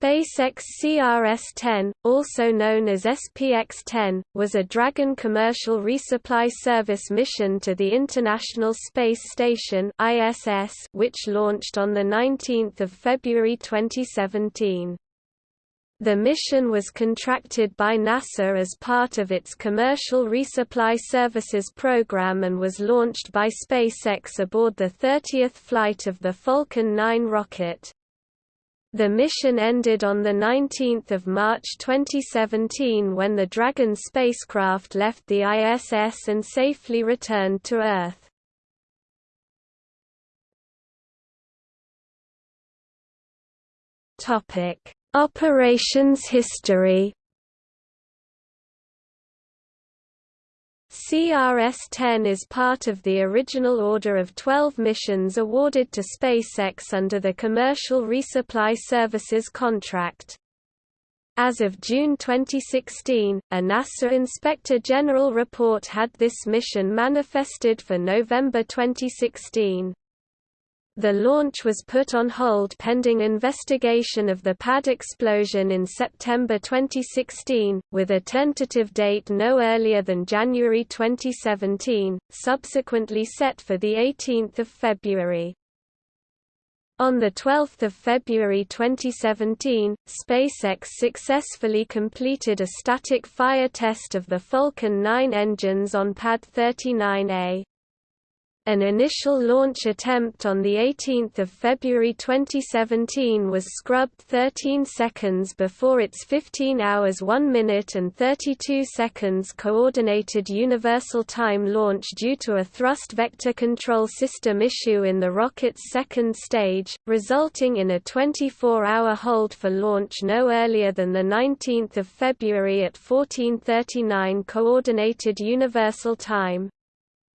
SpaceX CRS-10, also known as SPX-10, was a Dragon commercial resupply service mission to the International Space Station (ISS), which launched on the 19th of February 2017. The mission was contracted by NASA as part of its Commercial Resupply Services program and was launched by SpaceX aboard the 30th flight of the Falcon 9 rocket. The mission ended on 19 March 2017 when the Dragon spacecraft left the ISS and safely returned to Earth. Operations history CRS-10 is part of the original order of 12 missions awarded to SpaceX under the Commercial Resupply Services contract. As of June 2016, a NASA Inspector General report had this mission manifested for November 2016. The launch was put on hold pending investigation of the pad explosion in September 2016, with a tentative date no earlier than January 2017, subsequently set for 18 February. On 12 February 2017, SpaceX successfully completed a static fire test of the Falcon 9 engines on Pad 39A. An initial launch attempt on 18 February 2017 was scrubbed 13 seconds before its 15 hours 1 minute and 32 seconds Coordinated Universal Time launch due to a thrust vector control system issue in the rocket's second stage, resulting in a 24-hour hold for launch no earlier than 19 February at 1439 Coordinated Universal Time.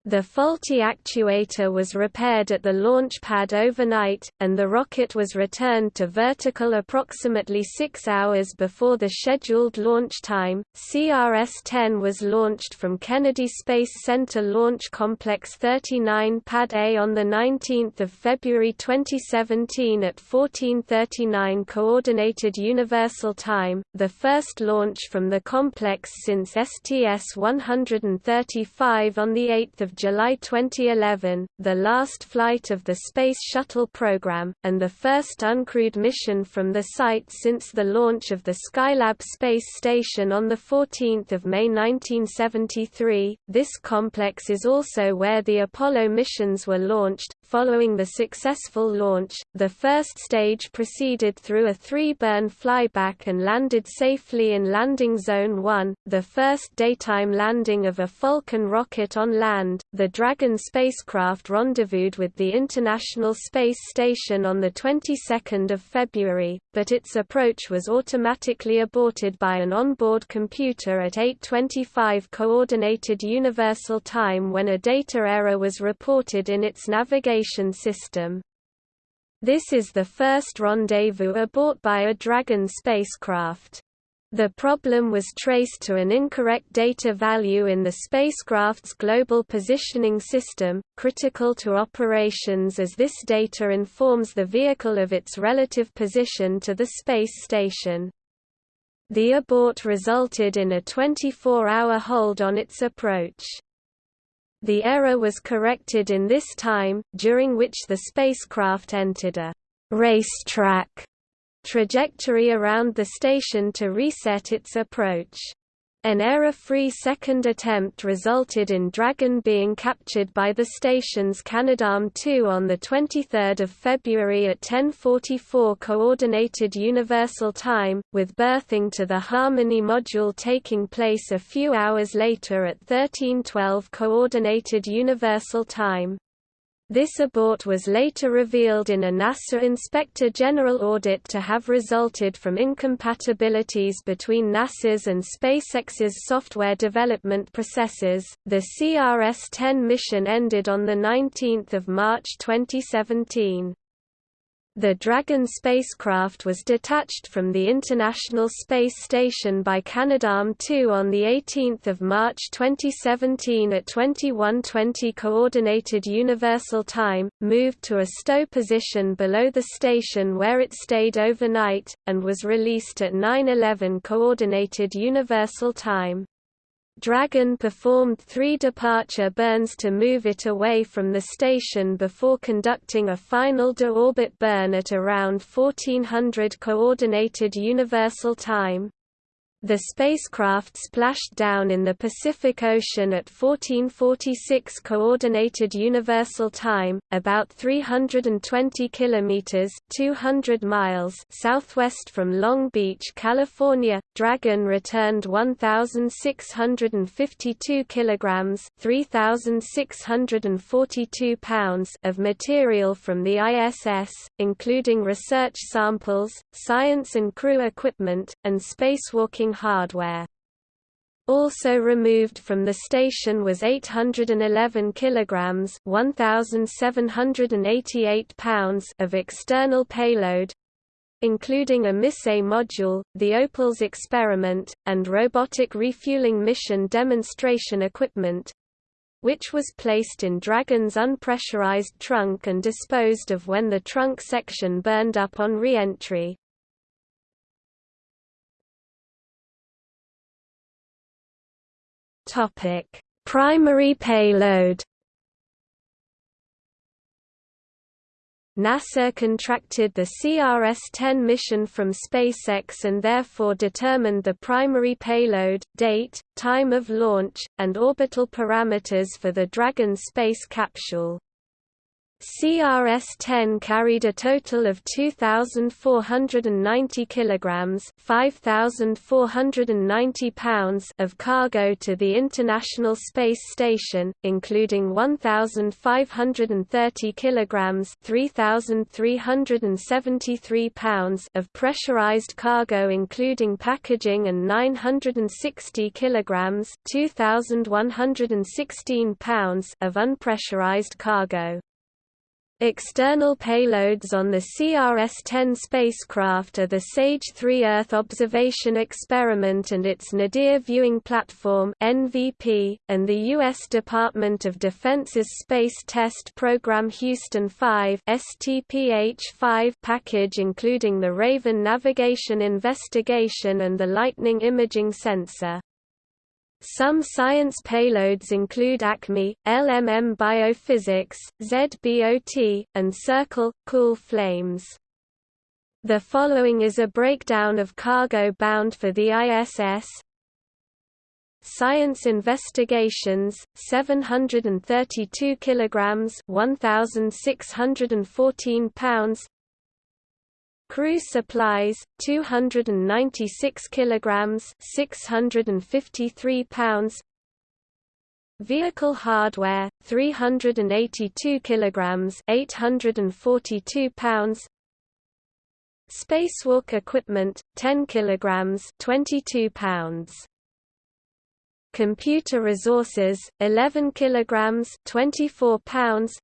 The faulty actuator was repaired at the launch pad overnight, and the rocket was returned to vertical approximately six hours before the scheduled launch time. CRS-10 was launched from Kennedy Space Center Launch Complex 39 Pad A on 19 February 2017 at 1439 Coordinated Universal Time, the first launch from the complex since STS-135 on 8 July 2011, the last flight of the Space Shuttle program, and the first uncrewed mission from the site since the launch of the Skylab space station on 14 May 1973. This complex is also where the Apollo missions were launched. Following the successful launch, the first stage proceeded through a three-burn flyback and landed safely in Landing Zone 1, the first daytime landing of a Falcon rocket on land, the Dragon spacecraft rendezvoused with the International Space Station on the 22nd of February, but its approach was automatically aborted by an onboard computer at 8:25 coordinated universal time when a data error was reported in its navigation system. This is the first rendezvous abort by a Dragon spacecraft. The problem was traced to an incorrect data value in the spacecraft's global positioning system, critical to operations as this data informs the vehicle of its relative position to the space station. The abort resulted in a 24-hour hold on its approach. The error was corrected in this time, during which the spacecraft entered a racetrack trajectory around the station to reset its approach. An error-free second attempt resulted in Dragon being captured by the station's Canadarm2 on 23 February at 10.44 Coordinated Universal Time, with berthing to the Harmony module taking place a few hours later at 13.12 Coordinated Universal Time. This abort was later revealed in a NASA Inspector General audit to have resulted from incompatibilities between NASA's and SpaceX's software development processes. The CRS-10 mission ended on the 19th of March 2017. The Dragon spacecraft was detached from the International Space Station by Canadarm2 on 18 March 2017 at 21:20 Coordinated Universal Time, moved to a stow position below the station where it stayed overnight, and was released at 9:11 Coordinated Universal Time. Dragon performed three departure burns to move it away from the station before conducting a final de-orbit burn at around 1400 Coordinated Universal Time. The spacecraft splashed down in the Pacific Ocean at 1446 Coordinated Universal Time, about 320 kilometers (200 miles) southwest from Long Beach, California. Dragon returned 1652 kilograms (3642 pounds) of material from the ISS, including research samples, science and crew equipment, and spacewalking hardware. Also removed from the station was 811 kilograms (1788 pounds) of external payload, including a MISSE module, the Opals experiment, and robotic refueling mission demonstration equipment, which was placed in Dragon's unpressurized trunk and disposed of when the trunk section burned up on re-entry. Topic: Primary payload. NASA contracted the CRS-10 mission from SpaceX and therefore determined the primary payload, date, time of launch, and orbital parameters for the Dragon space capsule. CRS-10 carried a total of 2490 kilograms, 5490 pounds of cargo to the International Space Station, including 1530 kilograms, 3373 pounds of pressurized cargo including packaging and 960 kilograms, 2116 pounds of unpressurized cargo. External payloads on the CRS-10 spacecraft are the SAGE-3 Earth Observation Experiment and its Nadir Viewing Platform (NVP), and the U.S. Department of Defense's Space Test Program Houston 5 (STPH-5) package, including the Raven Navigation Investigation and the Lightning Imaging Sensor. Some science payloads include ACME, LMM Biophysics, ZBOT, and Circle, Cool Flames. The following is a breakdown of cargo bound for the ISS. Science investigations 732 kilograms 1614 pounds Crew supplies 296 kilograms 653 pounds. Vehicle hardware 382 kilograms 842 pounds. Spacewalk equipment 10 kilograms 22 pounds. Computer resources 11 kilograms 24 pounds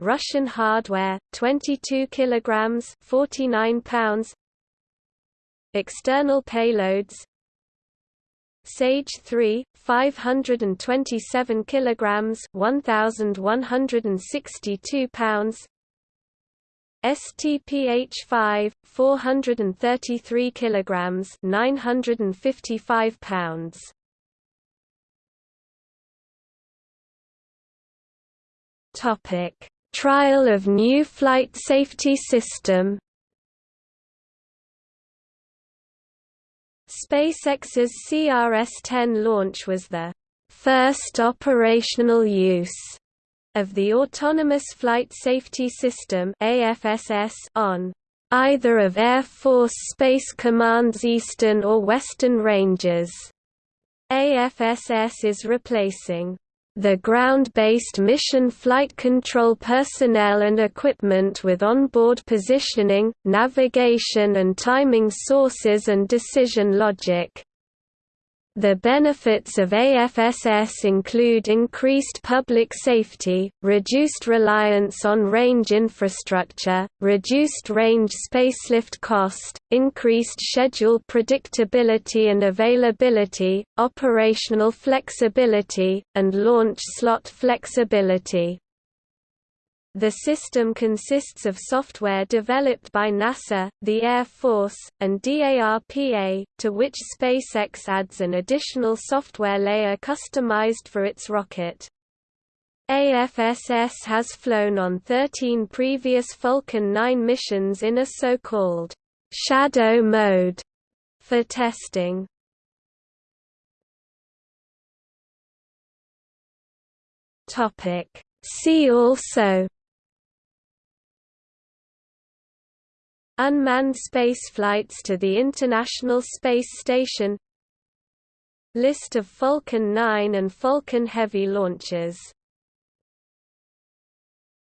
Russian hardware 22 kilograms 49 pounds. External payloads. Sage 3 527 kilograms 1162 pounds. STPH5 433 kilograms 955 pounds. Topic Trial of new flight safety system SpaceX's CRS-10 launch was the first operational use of the Autonomous Flight Safety System AFSS on either of Air Force Space Command's eastern or western ranges. AFSS is replacing the ground-based mission flight control personnel and equipment with onboard positioning, navigation and timing sources and decision logic. The benefits of AFSS include increased public safety, reduced reliance on range infrastructure, reduced range spacelift cost, increased schedule predictability and availability, operational flexibility, and launch slot flexibility. The system consists of software developed by NASA, the Air Force, and DARPA, to which SpaceX adds an additional software layer customized for its rocket. AFSS has flown on 13 previous Falcon 9 missions in a so-called shadow mode for testing. See also Unmanned spaceflights to the International Space Station List of Falcon 9 and Falcon Heavy launchers